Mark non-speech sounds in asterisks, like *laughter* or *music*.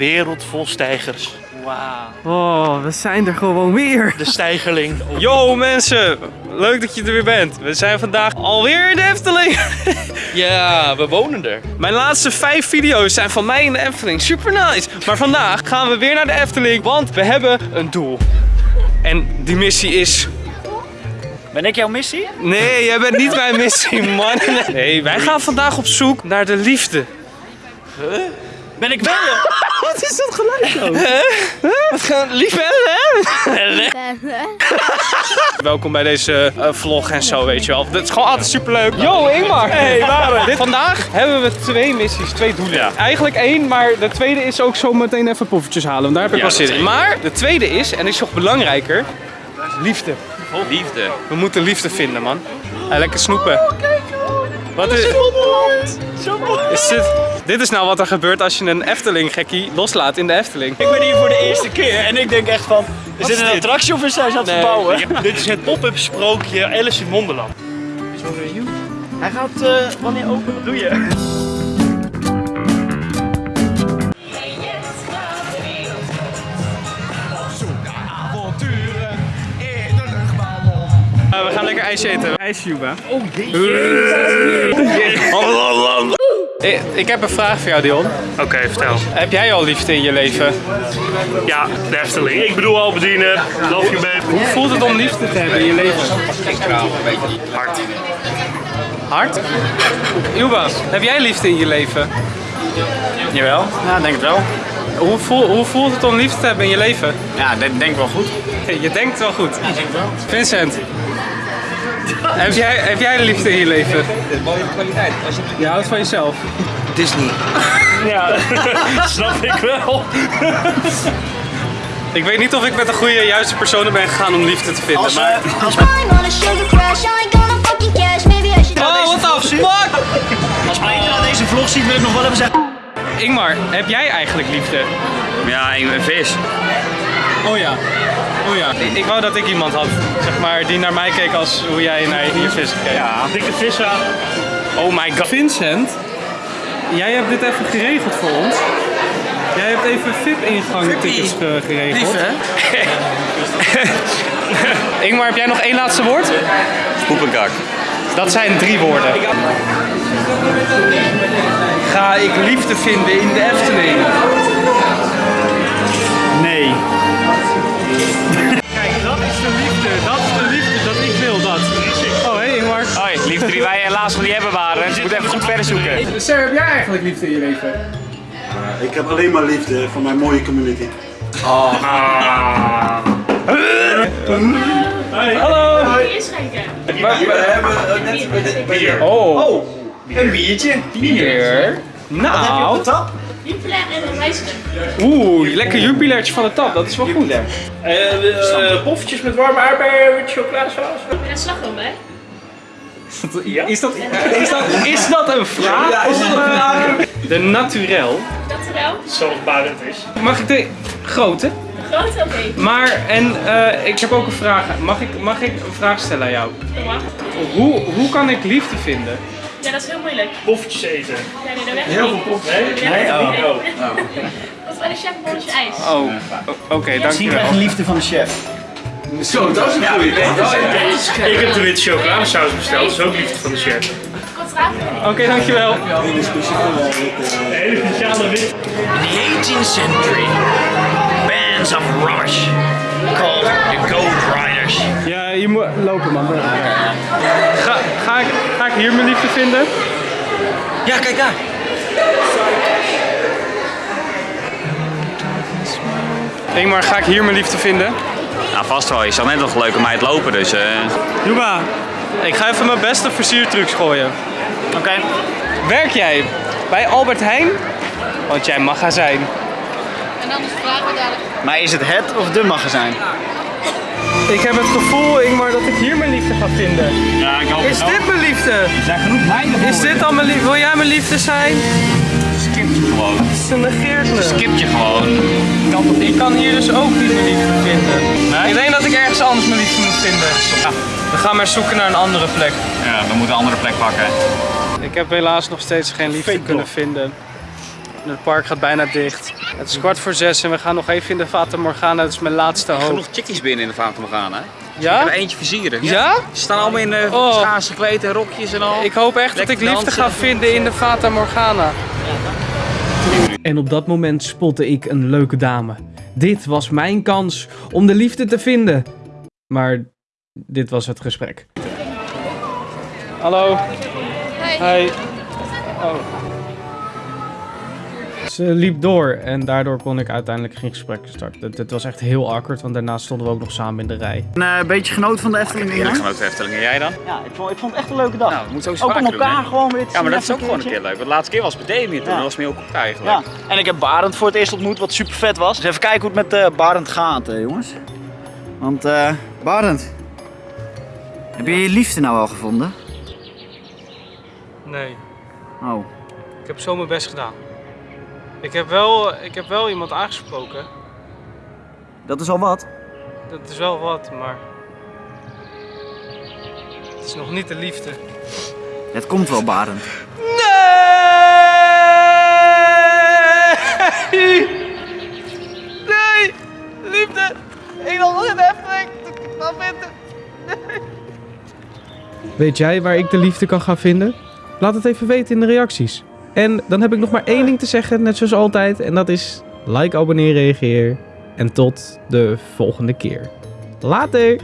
wereld vol stijgers. Wauw. Oh, we zijn er gewoon weer. De stijgerling. Yo mensen, leuk dat je er weer bent. We zijn vandaag alweer in de Efteling. *laughs* Ja, we wonen er. Mijn laatste vijf video's zijn van mij in de Efteling. Super nice. Maar vandaag gaan we weer naar de Efteling, want we hebben een doel. En die missie is... Ben ik jouw missie? Nee, jij bent niet mijn missie, man. *laughs* Nee, wij gaan vandaag op zoek naar de liefde. Ben ik wel? *laughs* Wat is dat geluid dan? Wat gaan liefde, *laughs* Welkom bij deze eh, vlog en zo, weet je wel. Het is gewoon altijd superleuk. Yo, Ingmar! Hey, waar Dit, Vandaag hebben we twee missies, twee doelen. Eigenlijk één, maar de tweede is ook zo meteen even poffertjes halen. Want daar heb ik Ja, wel zin in. Maar de tweede is, en is nog belangrijker, liefde. Liefde. We moeten liefde vinden, man. En lekker snoepen. Wat is... Is dit... Dit is nou wat er gebeurt als je een Efteling-gekkie loslaat in de Efteling. Ik ben hier voor de eerste keer en ik denk echt van, is dit een attractie of is hij aan het Nee. verbouwen? Dit is het pop-up sprookje Alice in Wonderland. Hij gaat eh, wanneer open? Wat doe je? Eh, we gaan lekker ijsje eten. IJsje, Juba. Oh Ik, ik heb een vraag voor jou, Dion. Oké, vertel. Heb jij al liefde in je leven? Ja, de Efteling. Ik bedoel al bedienen. Love you babe. Hoe voelt het om liefde te hebben in je leven? Hard. Hard? Juba, heb jij liefde in je leven? Jawel, ja, denk het wel. Hoe, voel, hoe voelt het om liefde te hebben in je leven? Ja, denk, denk wel goed. Je denkt wel goed. Ja, denk wel. Vincent, heb jij, heb jij liefde in je leven? Mooie kwaliteit. Als je Je houdt van jezelf. Disney. Ja, *laughs* snap ik wel. Ik weet niet of ik met de goede, juiste personen ben gegaan om liefde te vinden. Als, maar... als. Oh, what the fuck? als Peter aan deze vlog ziet, wil ik nog wel even zeggen. Ingmar, heb jij eigenlijk liefde? Ja, een vis. Oh ja. Oh ja. Ik, ik wou dat ik iemand had, zeg maar, die naar mij keek als hoe jij naar je vis keek. Ja, dikke vissa. Oh my god. Vincent, jij hebt dit even geregeld voor ons. Jij hebt even VIP-ingang-tickets ge- geregeld. *laughs* Ingmar, heb jij nog één laatste woord? Poepenkak. Dat zijn drie woorden. Ga ik liefde vinden in de Efteling? Wij helaas nog niet hebben waren. Dus je moet even goed verder zoeken. Sir, heb jij eigenlijk liefde in je leven? Ik heb alleen maar liefde voor mijn mooie community. Hallo. Oh, Een biertje. bier. Nou, Jupiler en een wijselijk. oeh, lekker jubilairtje van de tap. Dat is wel goed. Uh, poffertjes met warme aardbeien met chocoladesaus. En een slagroom *laughs* Is dat, is dat, is dat een vraag? Of, eh, De naturel. Dat er wel. Zo barend is. Mag ik de grote? Groot oké. Maar, en eh, ik heb ook een vraag. Mag ik, mag ik een vraag stellen aan jou? Dat mag. Hoe, hoe kan ik liefde vinden? Ja, dat is heel moeilijk. Poffertjes eten. Ja, nee, dat werkt Heel veel pof. Nee? Dat werkt Oh. Oh. *laughs* Dat is bij de chef een bolletje ijs. Oh, oké, dankjewel. liefde van de chef. Zo, dat is een goeie. Ik heb de witte chocoladesaus besteld. Dat is ook liefde van de chef. Oké, dankjewel. Hele speciale rit, Een hele speciale wit. In the 18th century, bands of rubbish called the Gold Riders. Ja, je moet lopen, man. Ga, ga, ik, ga ik hier mijn liefde vinden? Ja, kijk daar. Ingmar, ga ik hier mijn liefde vinden? Nou, vast wel. Je zat net nog leuk om mij te lopen, dus... eh Juba, ik ga even mijn beste versiertrucs gooien. Oké. Werk jij bij Albert Heijn? Want jij magazijn. Maar is het het of de magazijn? Ik heb het gevoel, Ingmar, dat ik hier mijn liefde ga vinden. Ja, ik hoop Is dit mijn liefde? Er zijn genoeg meiden Is dit al mijn liefde? Wil jij mijn liefde zijn? Skip je gewoon. Ze negeert me. Skip je gewoon. Ik kan hier dus ook niet mijn liefde vinden. Ik ik ergens anders mijn liefde moet vinden. We gaan maar zoeken naar een andere plek. Ja, we moeten een andere plek pakken. Ik heb helaas nog steeds geen liefde kunnen vinden. Het park gaat bijna dicht. Het is kwart voor zes en we gaan nog even in de Fata Morgana. Dat is mijn laatste hoop. Genoeg chickies binnen in de Fata Morgana. hè? Ik Ja? heb er eentje versieren. Ja? Ze staan allemaal in uh, Oh. schaars gekleed en rokjes en al. Ik hoop echt dat ik liefde ga vinden in de Fata Morgana. En op dat moment spotte ik een leuke dame. Dit was mijn kans om de liefde te vinden. Maar dit was het gesprek. Hallo. Hi. Oh. Ze liep door en daardoor kon ik uiteindelijk geen gesprek starten. Het, het was echt heel awkward, want daarna stonden we ook nog samen in de rij. Een eh, beetje genoten van de Efteling, Ian. genoten Efteling. En jij dan? Ja, ik vond, ik vond het echt een leuke dag. Nou, we moeten ook ook om doen, elkaar hè? gewoon weer te Ja, maar dat is ook gewoon een keer leuk. Want de laatste keer was het bij Demi toen. Ja. Dat was meer ook op eigenlijk. Ja, en ik heb Barend voor het eerst ontmoet, wat super vet was. Dus even kijken hoe het met eh Barend gaat, eh, jongens. Want, eh Barend, heb je je liefde nou al gevonden? Nee, Oh, ik heb zo mijn best gedaan. Ik heb wel, ik heb wel iemand aangesproken. dat is al wat. Dat is wel wat, maar. Het is nog niet de liefde. Het komt wel, Barend. Nee! Nee! Liefde! Ik wil nog een Efteling! Wat vinden? Weet jij waar ik de liefde kan gaan vinden? Laat het even weten in de reacties. En dan heb ik nog maar één ding te zeggen, net zoals altijd. En dat is like, abonneer, reageer. En tot de volgende keer. Later!